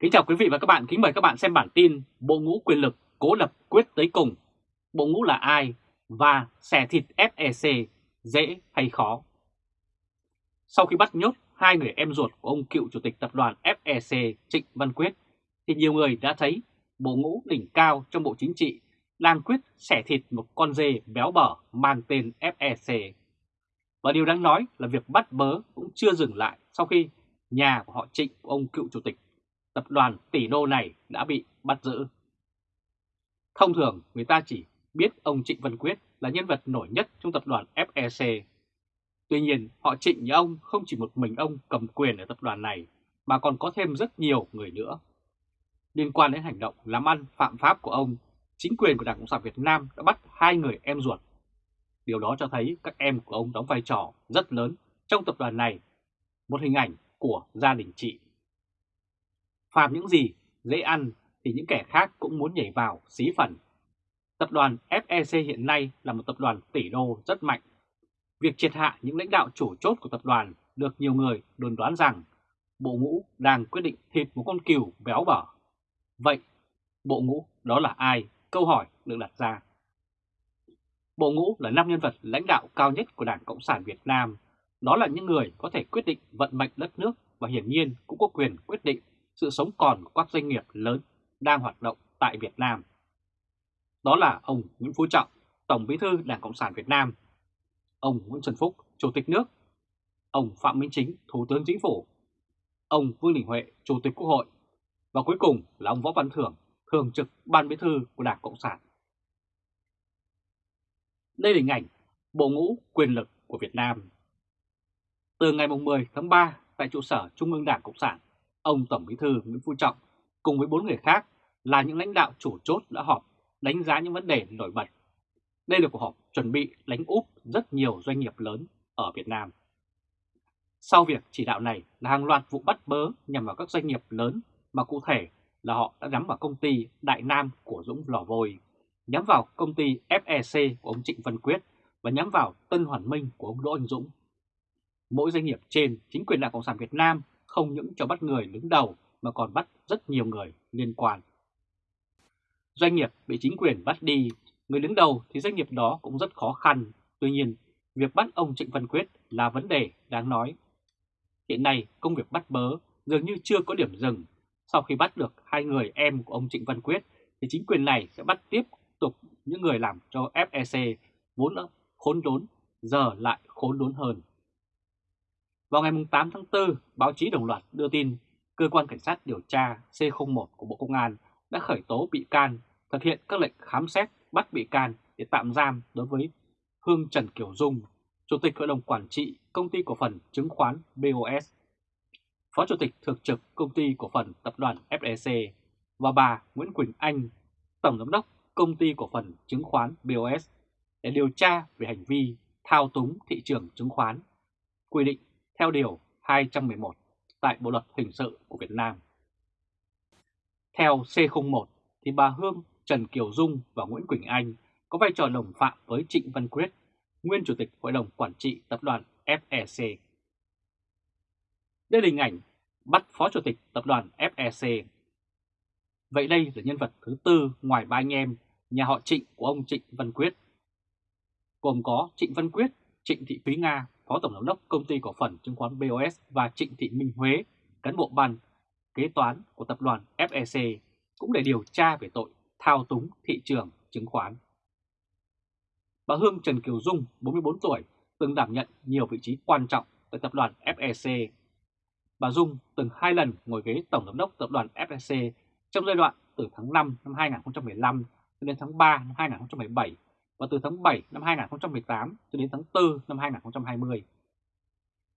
Kính chào quý vị và các bạn, kính mời các bạn xem bản tin Bộ ngũ quyền lực cố lập quyết tới cùng. Bộ ngũ là ai và xẻ thịt FEC dễ hay khó? Sau khi bắt nhốt hai người em ruột của ông cựu chủ tịch tập đoàn FEC Trịnh Văn Quyết, thì nhiều người đã thấy bộ ngũ đỉnh cao trong Bộ Chính trị đang quyết xẻ thịt một con dê béo bở mang tên FEC. Và điều đáng nói là việc bắt bớ cũng chưa dừng lại sau khi nhà của họ Trịnh của ông cựu chủ tịch tập đoàn tỷ đô này đã bị bắt giữ. Thông thường người ta chỉ biết ông Trịnh Văn Quyết là nhân vật nổi nhất trong tập đoàn FEC. Tuy nhiên họ Trịnh như ông không chỉ một mình ông cầm quyền ở tập đoàn này mà còn có thêm rất nhiều người nữa. Liên quan đến hành động làm ăn phạm pháp của ông, chính quyền của Đảng Cộng sản Việt Nam đã bắt hai người em ruột. Điều đó cho thấy các em của ông đóng vai trò rất lớn trong tập đoàn này, một hình ảnh của gia đình chị phàm những gì dễ ăn thì những kẻ khác cũng muốn nhảy vào xí phần. Tập đoàn FEC hiện nay là một tập đoàn tỷ đô rất mạnh. Việc triệt hạ những lãnh đạo chủ chốt của tập đoàn được nhiều người đồn đoán rằng bộ ngũ đang quyết định thịt một con cừu béo bở. Vậy, bộ ngũ đó là ai? Câu hỏi được đặt ra. Bộ ngũ là năm nhân vật lãnh đạo cao nhất của Đảng Cộng sản Việt Nam. Đó là những người có thể quyết định vận mệnh đất nước và hiển nhiên cũng có quyền quyết định sự sống còn của các doanh nghiệp lớn đang hoạt động tại Việt Nam. Đó là ông Nguyễn Phú Trọng, Tổng Bí thư Đảng Cộng sản Việt Nam, ông Nguyễn Xuân Phúc, Chủ tịch nước, ông Phạm Minh Chính, Thủ tướng Chính phủ, ông Vương Đình Huệ, Chủ tịch Quốc hội và cuối cùng là ông Võ Văn Thưởng, Thường trực Ban Bí thư của Đảng Cộng sản. Đây là hình ảnh bộ ngũ quyền lực của Việt Nam. Từ ngày 10 tháng 3 tại trụ sở Trung ương Đảng Cộng sản, ông Tổng Bí thư Nguyễn Phú Trọng cùng với bốn người khác là những lãnh đạo chủ chốt đã họp đánh giá những vấn đề nổi bật. Đây là cuộc họp chuẩn bị đánh úp rất nhiều doanh nghiệp lớn ở Việt Nam. Sau việc chỉ đạo này là hàng loạt vụ bắt bớ nhằm vào các doanh nghiệp lớn mà cụ thể là họ đã nhắm vào công ty Đại Nam của Dũng Lò Vôi, nhắm vào công ty FEC của ông Trịnh Văn Quyết và nhắm vào Tân Hoàn Minh của ông Đỗ Anh Dũng. Mỗi doanh nghiệp trên, chính quyền Đảng Cộng sản Việt Nam không những cho bắt người đứng đầu mà còn bắt rất nhiều người liên quan. Doanh nghiệp bị chính quyền bắt đi, người đứng đầu thì doanh nghiệp đó cũng rất khó khăn. Tuy nhiên, việc bắt ông Trịnh Văn Quyết là vấn đề đáng nói. Hiện nay, công việc bắt bớ dường như chưa có điểm dừng. Sau khi bắt được hai người em của ông Trịnh Văn Quyết, thì chính quyền này sẽ bắt tiếp tục những người làm cho FEC vốn đã khốn đốn, giờ lại khốn đốn hơn. Vào ngày 8 tháng 4, báo chí đồng loạt đưa tin Cơ quan Cảnh sát điều tra C01 của Bộ Công an đã khởi tố bị can, thực hiện các lệnh khám xét, bắt bị can để tạm giam đối với Hương Trần Kiều Dung, Chủ tịch Hội đồng Quản trị Công ty Cổ phần Chứng khoán BOS, Phó Chủ tịch Thường trực Công ty Cổ phần Tập đoàn FEC và bà Nguyễn Quỳnh Anh, Tổng Giám đốc Công ty Cổ phần Chứng khoán BOS để điều tra về hành vi thao túng thị trường chứng khoán, quy định theo Điều 211 tại Bộ Luật Hình sự của Việt Nam. Theo C01 thì bà Hương, Trần Kiều Dung và Nguyễn Quỳnh Anh có vai trò đồng phạm với Trịnh Văn Quyết, nguyên Chủ tịch Hội đồng Quản trị Tập đoàn FEC. Đây là hình ảnh bắt Phó Chủ tịch Tập đoàn FEC. Vậy đây là nhân vật thứ tư ngoài ba anh em nhà họ Trịnh của ông Trịnh Văn Quyết. Gồm có Trịnh Văn Quyết, Trịnh Thị Thúy Nga Phó Tổng Giám đốc Công ty Cổ phần Chứng khoán BOS và Trịnh Thị Minh Huế, cán bộ ban kế toán của tập đoàn FEC cũng để điều tra về tội thao túng thị trường chứng khoán. Bà Hương Trần Kiều Dung, 44 tuổi, từng đảm nhận nhiều vị trí quan trọng tại tập đoàn FEC. Bà Dung từng hai lần ngồi ghế Tổng Giám đốc tập đoàn FEC trong giai đoạn từ tháng 5 năm 2015 đến tháng 3 năm 2017 và từ tháng 7 năm 2018 cho đến tháng 4 năm 2020.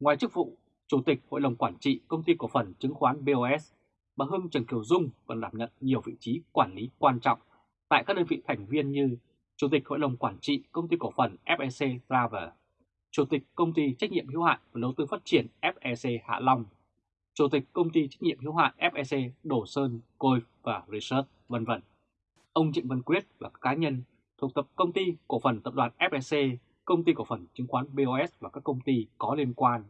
Ngoài chức vụ Chủ tịch Hội đồng Quản trị Công ty Cổ phần Chứng khoán BOS, bà Hương Trần Kiều Dung còn đảm nhận nhiều vị trí quản lý quan trọng tại các đơn vị thành viên như Chủ tịch Hội đồng Quản trị Công ty Cổ phần FEC Travel, Chủ tịch Công ty Trách nhiệm hữu hạn và đầu tư phát triển FEC Hạ Long, Chủ tịch Công ty Trách nhiệm hữu hạn FEC Đổ Sơn, Côi và Research, vân vân. Ông Trịnh Văn Quyết và các cá nhân thuộc tập công ty cổ phần tập đoàn FSC công ty cổ phần chứng khoán BOS và các công ty có liên quan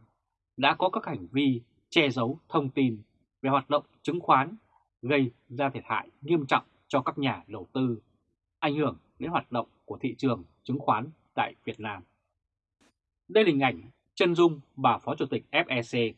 đã có các hành vi che giấu thông tin về hoạt động chứng khoán gây ra thiệt hại nghiêm trọng cho các nhà đầu tư, ảnh hưởng đến hoạt động của thị trường chứng khoán tại Việt Nam. Đây là hình ảnh chân dung bà Phó Chủ tịch FEC.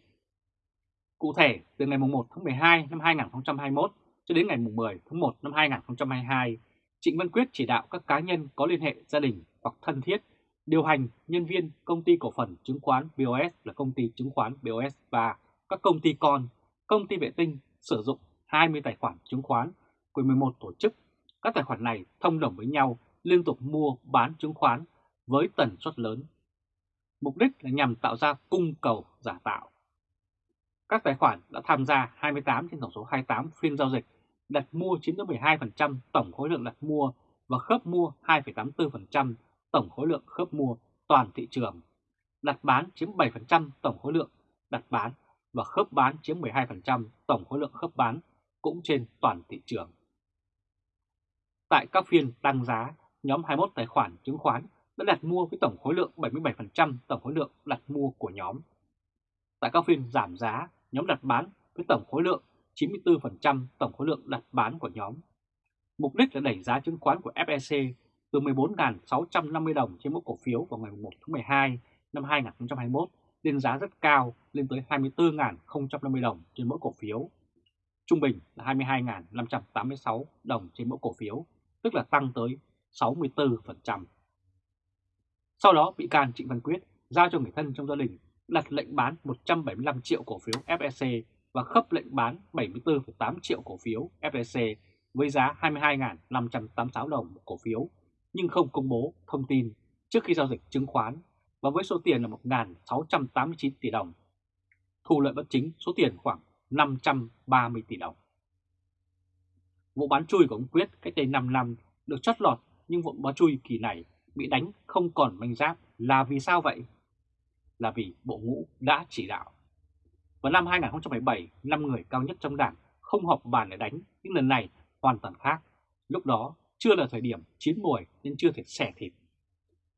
Cụ thể, từ ngày 1 tháng 12 năm 2021 cho đến ngày 10 tháng 1 năm 2022, Trịnh Văn Quyết chỉ đạo các cá nhân có liên hệ gia đình hoặc thân thiết điều hành nhân viên công ty cổ phần chứng khoán BOS là công ty chứng khoán BOS và các công ty con, công ty vệ tinh sử dụng 20 tài khoản chứng khoán của 11 tổ chức. Các tài khoản này thông đồng với nhau liên tục mua bán chứng khoán với tần suất lớn. Mục đích là nhằm tạo ra cung cầu giả tạo. Các tài khoản đã tham gia 28 trên tổng số 28 phiên giao dịch, đặt mua chiếm tới 12% tổng khối lượng đặt mua và khớp mua 2,84% tổng khối lượng khớp mua toàn thị trường. Đặt bán chiếm 7% tổng khối lượng đặt bán và khớp bán chiếm 12% tổng khối lượng khớp bán cũng trên toàn thị trường. Tại các phiên tăng giá, nhóm 21 tài khoản chứng khoán đã đặt mua với tổng khối lượng 77% tổng khối lượng đặt mua của nhóm. Tại các phiên giảm giá, nhóm đặt bán với tổng khối lượng 94% tổng khối lượng đặt bán của nhóm. Mục đích là đẩy giá chứng khoán của FEC từ 14.650 đồng trên mỗi cổ phiếu vào ngày 1 tháng 12 năm 2021 lên giá rất cao lên tới 24.050 đồng trên mỗi cổ phiếu. Trung bình là 22.586 đồng trên mỗi cổ phiếu, tức là tăng tới 64%. Sau đó, bị can Trịnh Văn Quyết giao cho người thân trong gia đình đặt lệnh bán 175 triệu cổ phiếu FEC và khớp lệnh bán 74,8 triệu cổ phiếu FLC với giá 22.586 đồng một cổ phiếu, nhưng không công bố thông tin trước khi giao dịch chứng khoán và với số tiền là 1.689 tỷ đồng. Thu lợi bất chính số tiền khoảng 530 tỷ đồng. Vụ bán chui của ông Quyết cách đây 5 năm được chót lọt nhưng vụ bán chui kỳ này bị đánh không còn manh giáp là vì sao vậy? Là vì bộ ngũ đã chỉ đạo. Vào năm 2017, 5 người cao nhất trong đảng không họp bàn để đánh, nhưng lần này hoàn toàn khác. Lúc đó chưa là thời điểm chín mùi nên chưa thể xẻ thịt.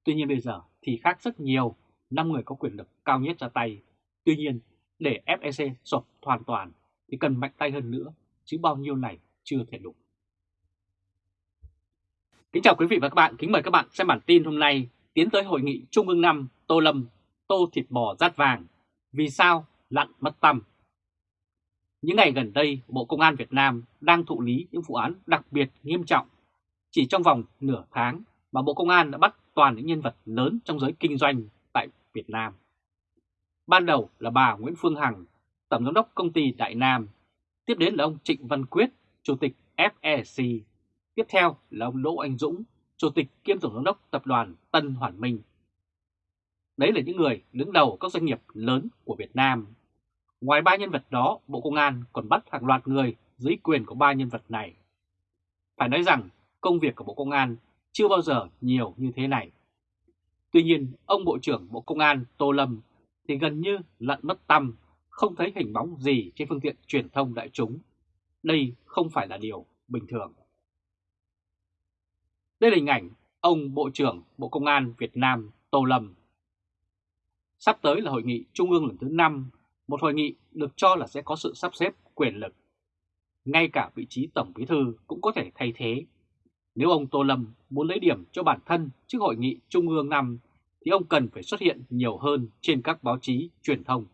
Tuy nhiên bây giờ thì khác rất nhiều, 5 người có quyền lực cao nhất ra tay. Tuy nhiên, để FEC sụp hoàn toàn thì cần mạnh tay hơn nữa, chứ bao nhiêu này chưa thể đủ. Kính chào quý vị và các bạn, kính mời các bạn xem bản tin hôm nay tiến tới hội nghị Trung ương 5 Tô Lâm, Tô Thịt Bò Rát Vàng, vì sao lặn mất tâm. Những ngày gần đây, Bộ Công an Việt Nam đang thụ lý những vụ án đặc biệt nghiêm trọng. Chỉ trong vòng nửa tháng mà Bộ Công an đã bắt toàn những nhân vật lớn trong giới kinh doanh tại Việt Nam. Ban đầu là bà Nguyễn Phương Hằng, Tổng giám đốc công ty Đại Nam. Tiếp đến là ông Trịnh Văn Quyết, Chủ tịch FEC. Tiếp theo là ông Đỗ Anh Dũng, Chủ tịch kiêm Tổng giám đốc Tập đoàn Tân Hoàn Minh. Đấy là những người đứng đầu các doanh nghiệp lớn của Việt Nam. Ngoài ba nhân vật đó, Bộ Công an còn bắt hàng loạt người dưới quyền của ba nhân vật này. Phải nói rằng công việc của Bộ Công an chưa bao giờ nhiều như thế này. Tuy nhiên, ông Bộ trưởng Bộ Công an Tô Lâm thì gần như lặn mất tâm, không thấy hình bóng gì trên phương tiện truyền thông đại chúng. Đây không phải là điều bình thường. Đây là hình ảnh ông Bộ trưởng Bộ Công an Việt Nam Tô Lâm. Sắp tới là hội nghị Trung ương lần thứ 5, một hội nghị được cho là sẽ có sự sắp xếp quyền lực. Ngay cả vị trí Tổng Bí Thư cũng có thể thay thế nếu ông Tô Lâm muốn lấy điểm cho bản thân trước hội nghị Trung ương năm thì ông cần phải xuất hiện nhiều hơn trên các báo chí truyền thông.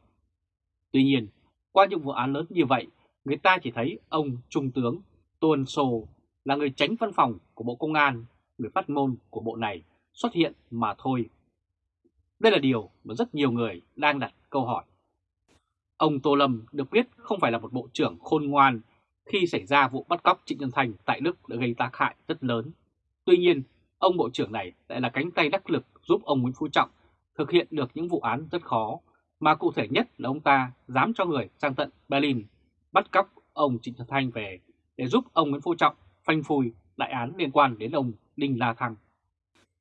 Tuy nhiên, qua những vụ án lớn như vậy, người ta chỉ thấy ông Trung tướng Tuân Sô là người tránh văn phòng của Bộ Công an, người phát ngôn của bộ này xuất hiện mà thôi. Đây là điều mà rất nhiều người đang đặt câu hỏi. Ông Tô Lâm được biết không phải là một bộ trưởng khôn ngoan khi xảy ra vụ bắt cóc Trịnh Nhân Thành tại Đức đã gây tác hại rất lớn. Tuy nhiên, ông Bộ trưởng này lại là cánh tay đắc lực giúp ông Nguyễn Phú Trọng thực hiện được những vụ án rất khó, mà cụ thể nhất là ông ta dám cho người sang tận Berlin bắt cóc ông Trịnh Nhân Thành về để giúp ông Nguyễn Phú Trọng phanh phui đại án liên quan đến ông Đinh La Thăng.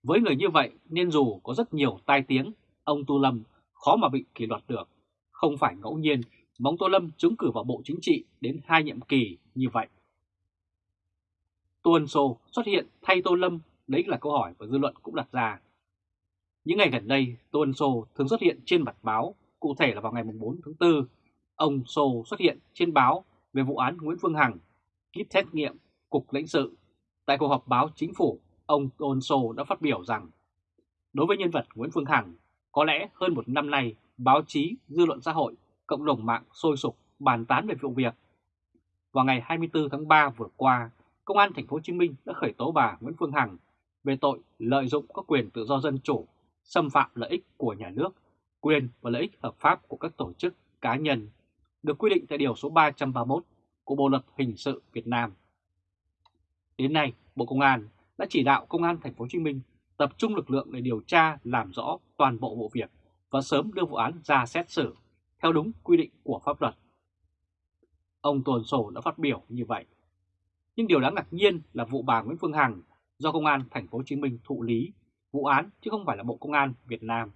Với người như vậy nên dù có rất nhiều tai tiếng, ông Tu Lâm khó mà bị kỷ luật được. Không phải ngẫu nhiên Mong Tô Lâm trúng cử vào Bộ Chính trị đến hai nhiệm kỳ như vậy. Tô Ân Sô xuất hiện thay Tô Lâm, đấy là câu hỏi và dư luận cũng đặt ra. Những ngày gần đây, Tô Ân Sô thường xuất hiện trên mặt báo, cụ thể là vào ngày 4 tháng 4, ông Sô xuất hiện trên báo về vụ án Nguyễn Phương Hằng kit xét nghiệm, cục lãnh sự. Tại cuộc họp báo chính phủ, ông Tôn Sô đã phát biểu rằng đối với nhân vật Nguyễn Phương Hằng, có lẽ hơn một năm nay báo chí, dư luận xã hội, cộng đồng mạng sôi sục bàn tán về vụ việc. Vào ngày 24 tháng 3 vừa qua, Công an Thành phố Hồ Chí Minh đã khởi tố bà Nguyễn Phương Hằng về tội lợi dụng các quyền tự do dân chủ, xâm phạm lợi ích của nhà nước, quyền và lợi ích hợp pháp của các tổ chức cá nhân, được quy định tại Điều số 331 của Bộ Luật Hình sự Việt Nam. Đến nay, Bộ Công an đã chỉ đạo Công an Thành phố Hồ Chí Minh tập trung lực lượng để điều tra làm rõ toàn bộ vụ việc và sớm đưa vụ án ra xét xử theo đúng quy định của pháp luật. Ông Tuần Sổ đã phát biểu như vậy. Nhưng điều đáng ngạc nhiên là vụ bà Nguyễn Phương Hằng do Công an Thành phố Hồ Chí Minh thụ lý vụ án chứ không phải là Bộ Công an Việt Nam.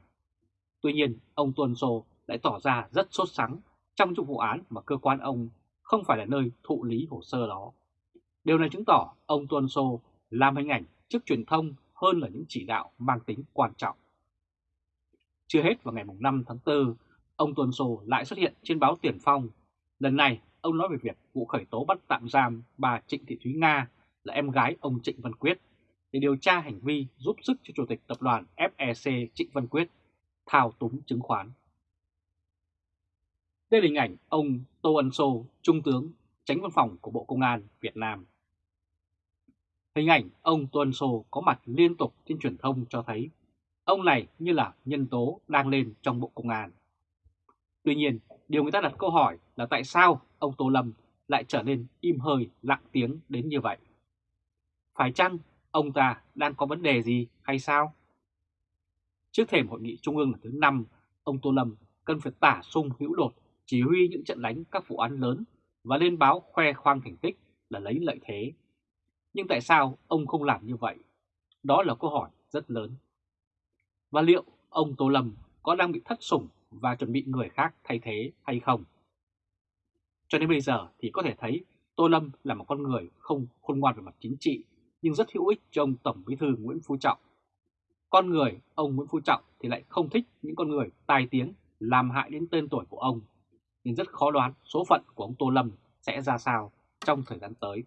Tuy nhiên, ông Tuần Sổ lại tỏ ra rất sốt sắng trong những vụ án mà cơ quan ông không phải là nơi thụ lý hồ sơ đó. Điều này chứng tỏ ông Tuần Sô làm hình ảnh trước truyền thông hơn là những chỉ đạo mang tính quan trọng. Chưa hết vào ngày 5 tháng 4, ông Tuần Sô lại xuất hiện trên báo Tiền Phong. Lần này, ông nói về việc vụ khởi tố bắt tạm giam bà Trịnh Thị Thúy Nga là em gái ông Trịnh Văn Quyết để điều tra hành vi giúp sức cho Chủ tịch Tập đoàn FEC Trịnh Văn Quyết thao túng chứng khoán. Đây là hình ảnh ông Tô Ân Sô, Trung tướng, tránh văn phòng của Bộ Công an Việt Nam. Hình ảnh ông Tô Ân Sô có mặt liên tục trên truyền thông cho thấy ông này như là nhân tố đang lên trong Bộ Công an. Tuy nhiên, điều người ta đặt câu hỏi là tại sao ông Tô Lâm lại trở nên im hơi lặng tiếng đến như vậy? Phải chăng ông ta đang có vấn đề gì hay sao? Trước thềm hội nghị trung ương lần thứ 5, ông Tô Lâm cần phải tả sung hữu đột chỉ huy những trận đánh các vụ án lớn và lên báo khoe khoang thành tích là lấy lợi thế. Nhưng tại sao ông không làm như vậy? Đó là câu hỏi rất lớn. Và liệu ông Tô Lâm có đang bị thất sủng và chuẩn bị người khác thay thế hay không? Cho đến bây giờ thì có thể thấy Tô Lâm là một con người không khôn ngoan về mặt chính trị nhưng rất hữu ích cho ông Tổng Bí thư Nguyễn Phú Trọng. Con người ông Nguyễn Phú Trọng thì lại không thích những con người tai tiếng làm hại đến tên tuổi của ông, nhưng rất khó đoán số phận của ông Tô Lâm sẽ ra sao trong thời gian tới.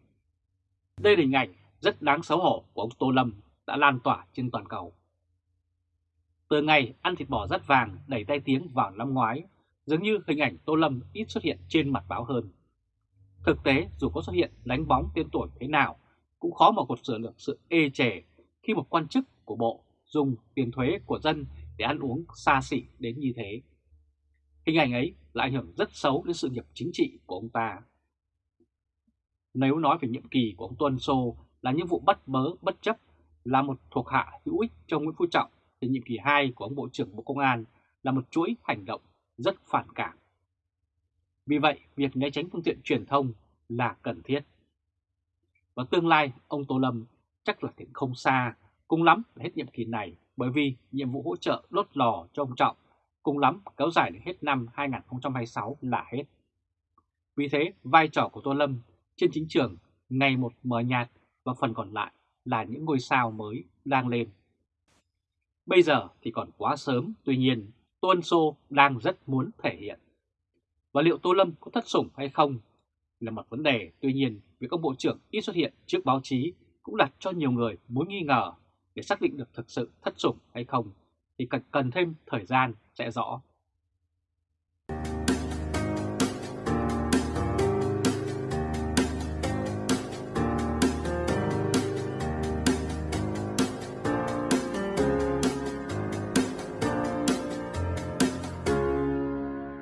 Đây là hình ảnh rất đáng xấu hổ của ông Tô Lâm đã lan tỏa trên toàn cầu. Từ ngày ăn thịt bò rất vàng đẩy tay tiếng vào năm ngoái, dường như hình ảnh Tô Lâm ít xuất hiện trên mặt báo hơn. Thực tế dù có xuất hiện đánh bóng tên tuổi thế nào cũng khó mà cột sửa được sự ê chề khi một quan chức của Bộ dùng tiền thuế của dân để ăn uống xa xỉ đến như thế. Hình ảnh ấy lại ảnh hưởng rất xấu đến sự nghiệp chính trị của ông ta. Nếu nói về nhiệm kỳ của ông Tuân Sô là những vụ bắt bớ bất chấp là một thuộc hạ hữu ích cho Nguyễn Phú Trọng thì nhiệm kỳ 2 của ông Bộ trưởng Bộ Công an là một chuỗi hành động rất phản cảm. Vì vậy, việc né tránh phương tiện truyền thông là cần thiết. Và tương lai ông Tô Lâm chắc là cũng không xa, cùng lắm là hết nhiệm kỳ này bởi vì nhiệm vụ hỗ trợ đốt lò cho ông Trọng cùng lắm kéo dài đến hết năm 2026 là hết. Vì thế, vai trò của Tô Lâm trên chính trường ngày một mờ nhạt và phần còn lại là những ngôi sao mới đang lên. Bây giờ thì còn quá sớm, tuy nhiên Tô Ân Sô đang rất muốn thể hiện. Và liệu Tô Lâm có thất sủng hay không là một vấn đề, tuy nhiên việc ông Bộ trưởng ít xuất hiện trước báo chí cũng đặt cho nhiều người mối nghi ngờ để xác định được thực sự thất sủng hay không thì cần, cần thêm thời gian sẽ rõ.